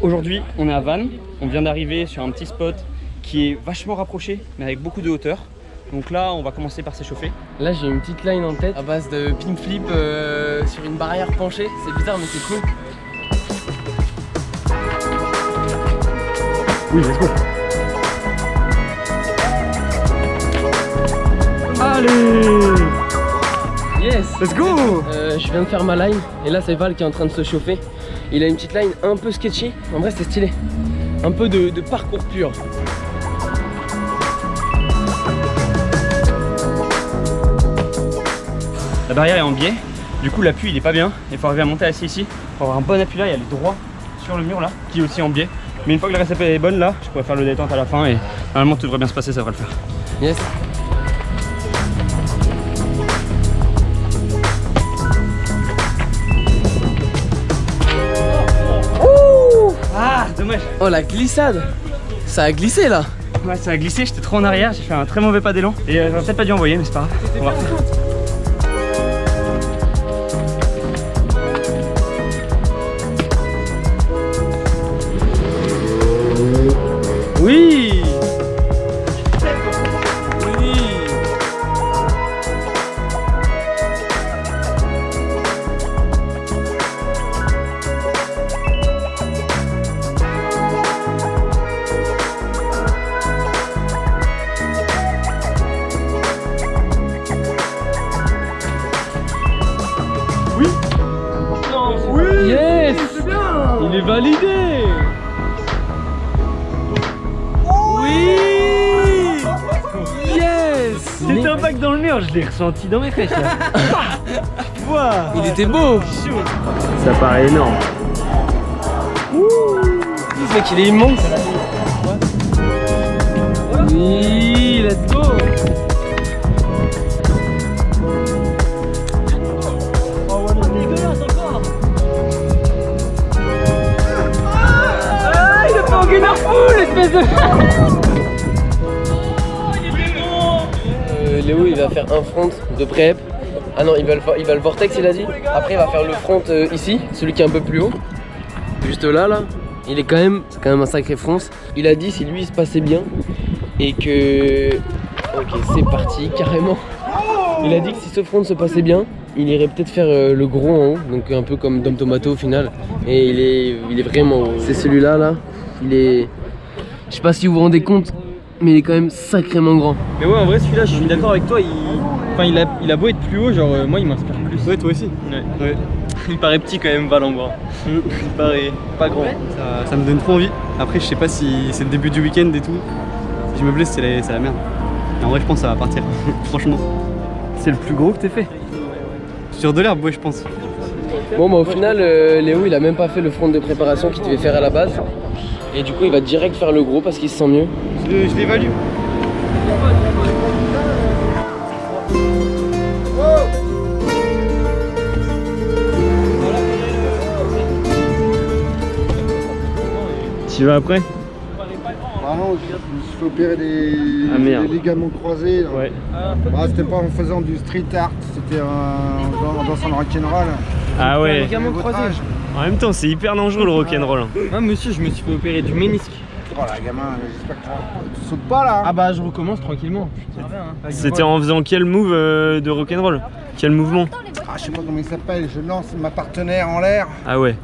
Aujourd'hui, on est à Vannes. On vient d'arriver sur un petit spot qui est vachement rapproché, mais avec beaucoup de hauteur. Donc là, on va commencer par s'échauffer. Là, j'ai une petite line en tête à base de pin flip euh, sur une barrière penchée. C'est bizarre, mais c'est cool. Oui, let's go. Allez Yes Let's go Euh, Je viens de faire ma line et là c'est Val qui est en train de se chauffer. Il a une petite line un peu sketchy. En vrai, c'est stylé. Un peu de, de parcours pur. La barrière est en biais, du coup l'appui il est pas bien. Il faut arriver à monter assis ici. Pour avoir un bon appui là, il y a les droits sur le mur là, qui est aussi en biais. Mais une fois que la réception est bonne là, je pourrais faire le détente à la fin et normalement tout devrait bien se passer, ça devrait le faire. Yes. Oh la glissade Ça a glissé là Ouais, ça a glissé, j'étais trop en arrière, j'ai fait un très mauvais pas d'élan. Et euh, j'aurais peut-être pas dû envoyer, mais c'est pas grave. Validé. Oui. Yes. C'était un bac dans le mur, je l'ai ressenti dans mes fesses là. Il était beau. Ça paraît énorme. Ce mec il est immense. Oui, let's go Euh, Léo il va faire un front de prep. Ah non, il va, le, il va le vortex il a dit. Après il va faire le front euh, ici, celui qui est un peu plus haut. Juste là là. Il est quand même, c'est quand même un sacré fronce. Il a dit si lui il se passait bien et que. Ok, c'est parti carrément. Il a dit que si ce front se passait bien, il irait peut-être faire euh, le gros en haut, donc un peu comme Dom Tomato au final. Et il est, il est vraiment haut. C'est celui-là là. Il est. Je sais pas si vous vous rendez compte, mais il est quand même sacrément grand. Mais ouais, en vrai, celui-là, je suis d'accord avec toi. Il... Enfin, il a, il a beau être plus haut, genre, euh, moi, il m'inspire plus. Ouais, toi aussi. Ouais. ouais. il paraît petit quand même, Val en bras. il paraît pas grand. Ça, ça me donne trop envie. Après, je sais pas si c'est le début du week-end et tout. Si je me blesse, c'est la, merde. Mais en vrai, je pense que ça va partir. Franchement. C'est le plus gros que t'aies fait. Sur de l'herbe, ouais, je pense. Bon bah au final euh, Léo il a même pas fait le front de préparation qu'il devait faire à la base Et du coup il va direct faire le gros parce qu'il se sent mieux Je, je l'évalue. Tu vas après Ah non, je me suis fait opérer des, Ah, merde. des ligaments croisés. Ouais. Bah, c'était pas en faisant du street art, c'était en dans, dans son rock'n'roll. Ah ouais. Ligament croisé. En même temps, c'est hyper dangereux le rock'n'roll. hein. Moi, monsieur, je me suis fait opérer du ménisque. Oh là, gamin, j'espère que tu, tu sautes pas là. hein. Ah bah, je recommence tranquillement. C'était en faisant quel move euh, de rock'n'roll Quel mouvement? Ah, je sais pas comment il s'appelle, je lance ma partenaire en l'air, Ah ouais.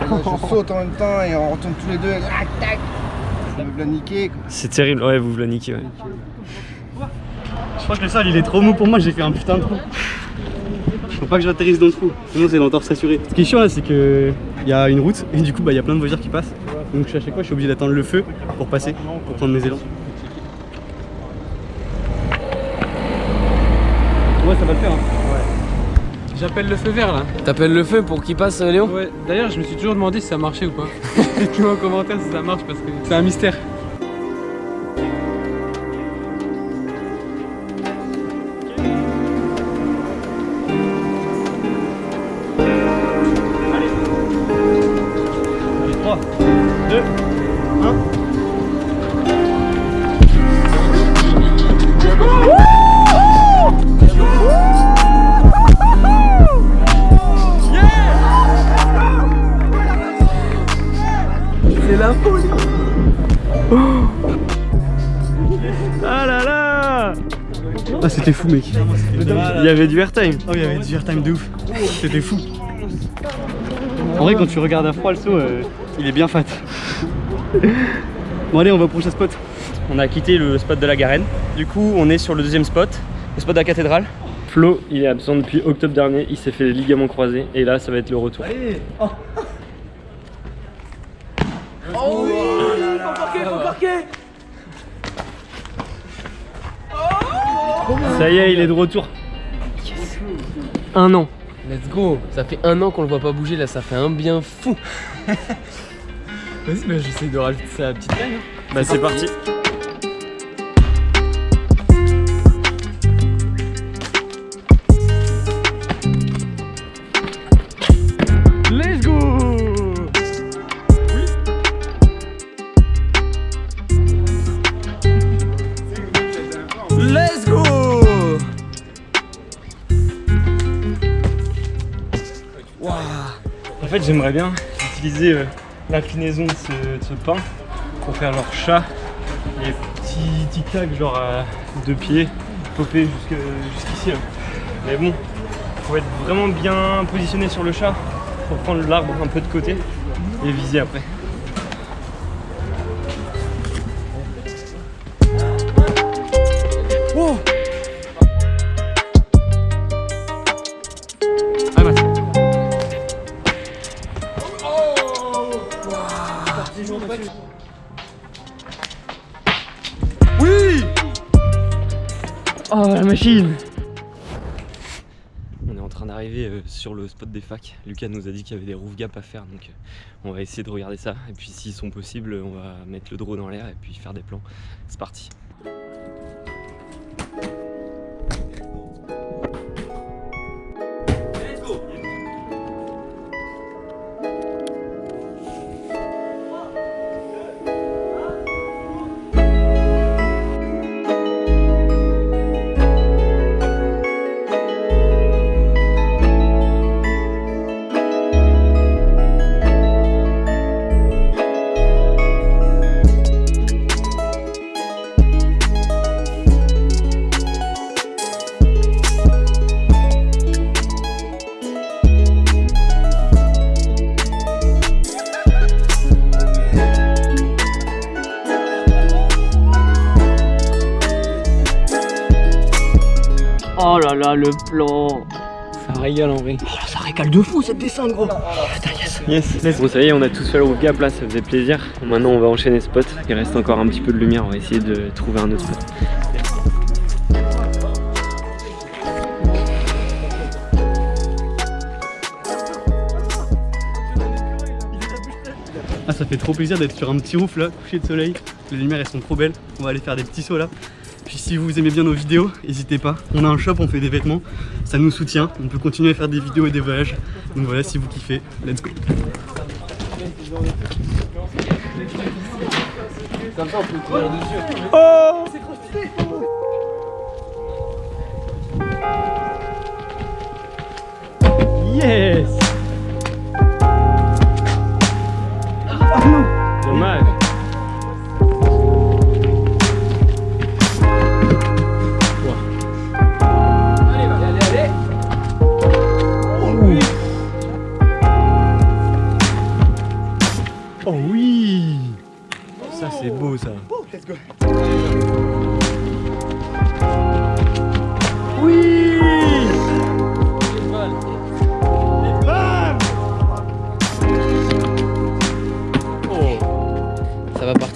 je saute en même temps et on retombe tous les deux. Tac, tac. Je me la niquer. quoi. C'est terrible, ouais, vous vous la niquez, ouais. Je crois que le sol, il est trop mou pour moi. J'ai fait un putain de trou. Faut pas que j'atterrisse dans le trou. Sinon, c'est l'entorse assurée. Ce qui est chiant là, c'est que il y a une route et du coup, bah, il y a plein de voitures qui passent. Donc, à chaque fois, je suis obligé d'attendre le feu pour passer, pour prendre mes élans. Ouais, ça va le faire. Hein. J'appelle le feu vert là. T'appelles le feu pour qu'il passe euh, Léo Ouais, d'ailleurs, je me suis toujours demandé si ça marchait ou pas. Dites-moi en commentaire si ça marche parce que c'est un mystère. Hein C'est la folie. Oh ah là là Ah c'était fou mec Il y avait du airtime Oh il y avait du airtime de ouf C'était fou en vrai, quand tu regardes à froid le saut, euh, il est bien fat bon, allez, on va au prochain spot. On a quitté le spot de la Garenne. Du coup, on est sur le deuxième spot, le spot de la cathédrale. Flo, il est absent depuis octobre dernier. Il s'est fait les ligaments croisés. Et là, ça va être le retour. Ça y est, il est de retour. Un an. Let's go Ça fait un an qu'on le voit pas bouger là, ça fait un bien fou Vas-y, bah, j'essaie de rajouter sa petite taille. Bah c'est parti. Let's go. Let's go. En fait j'aimerais bien utiliser euh, l'inclinaison de de ce pain pour faire leur chat les petits tic-tac genre à deux pieds jusque- jusqu'ici là. mais bon faut être vraiment bien positionné sur le chat pour prendre l'arbre un peu de côté et viser après Oh la machine On est en train d'arriver euh, sur le spot des facs. Lucas nous a dit qu'il y avait des roof gaps à faire donc euh, on va essayer de regarder ça. Et puis s'ils sont possibles, on va mettre le drone en l'air et puis faire des plans. C'est parti. Oh là là, le plan Ça régale en vrai. Yes, let's Bon ça y est, on a tous fait le roof gap là, ça faisait plaisir. Maintenant on va enchaîner spot. Il reste encore un petit peu de lumière, on va essayer de trouver un autre spot. Ah, ça fait trop plaisir d'être sur un petit roof là, coucher de soleil. Les lumières elles sont trop belles. On va aller faire des petits sauts là. Puis si vous aimez bien nos vidéos, n'hésitez pas. On a un shop, on fait des vêtements. Ça nous soutient. On peut continuer à faire des vidéos et des voyages. Donc voilà, si vous kiffez, let's go. Comme ça, on peut courir dessus. Yes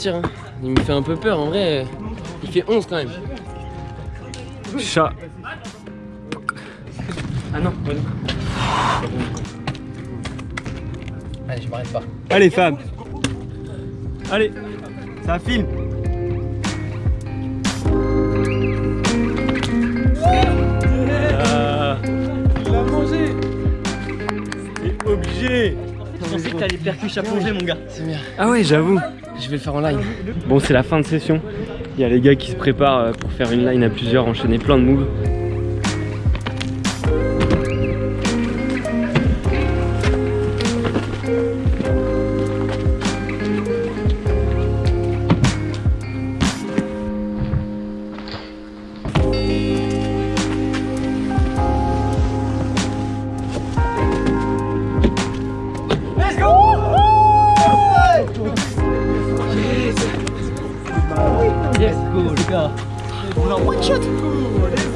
Hein. Il me fait un peu peur en vrai. Il fait 11 quand même. Chat Ah non, ouais, non. Allez, je m'arrête pas. Allez femme Allez Ça filme Ah. Il l'a mangé obligé Je pensais que t'allais percucher à plonger, mon gars. C'est bien. Ah ouais j'avoue Je vais le faire en live. Bon c'est la fin de session Il y a les gars qui se préparent euh, pour faire une line à plusieurs, enchaîner plein de moves What should?